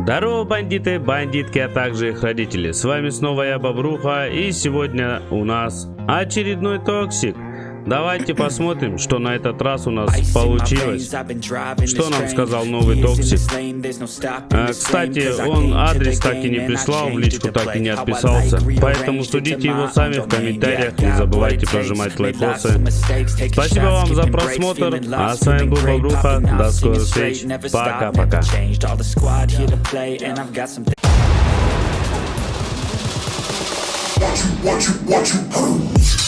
Здорово, бандиты, бандитки, а также их родители. С вами снова я, Бобруха, и сегодня у нас очередной токсик. Давайте посмотрим, что на этот раз у нас получилось. Что нам сказал новый токсик? А, кстати, он адрес так и не прислал, в личку так и не отписался. Поэтому судите его сами в комментариях. Не забывайте прожимать лайкосы. Спасибо вам за просмотр. А с вами был Бобруха. До скорых встреч. Пока-пока. Watch you, watch you, watch you.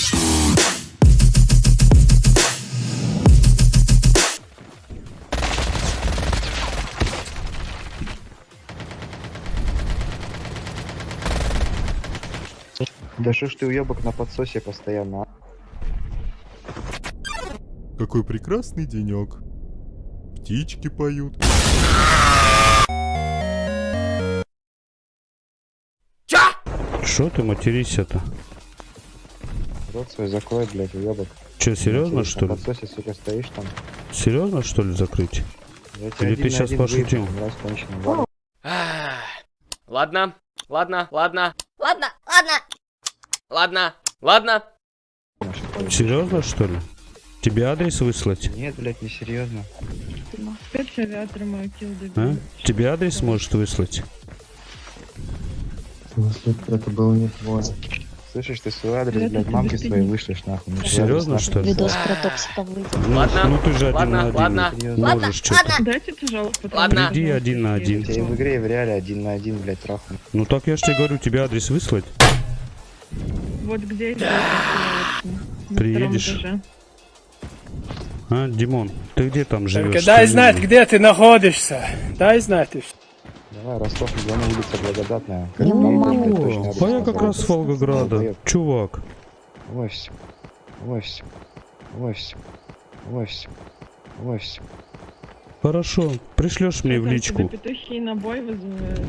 Да что ж ты уебок на подсосе постоянно, а? Какой прекрасный денек. Птички поют. Что ты матерись это? Рот свой закрой, блядь, уебок. Че, серьезно На что ли? подсосе, сука, стоишь там. Серьезно что ли закрыть? Или ты на один пошутил? Ладно, ладно, ладно, Ладно, ладно. Ладно, ладно. Серьезно что ли? Тебе адрес выслать? Нет, блядь, не серьезно. Опять авиатор мою килл А? Тебе адрес может выслать? Это был не твой. Слышишь, ты свой адрес, Это блядь, без своей вышлешь, нахуй. Ну, Серьезно, что ли? Видос про токсика выйдет. Ну, Ладно, ну ты же один ладно, на один. ладно. Серьезно. Ладно, Можешь что-то. ладно. Дайте тяжелых потом. Ладно. Иди один на один. Я тебе в игре и в реале один на один, блядь, трахну. Ну так я же тебе говорю, тебе адрес выслать? Вот где на Приедешь? А, Димон, ты где там живешь? Только дай знать, где ты находишься. Дай знать. Давай, Ростов, Дону, улица Благодатная. Как О, а я как раз с Волгограда. Чувак. Вось. Вось. Вось. Вось. Вось. Хорошо, пришлешь мне в личку. Петухи на бой вызывают.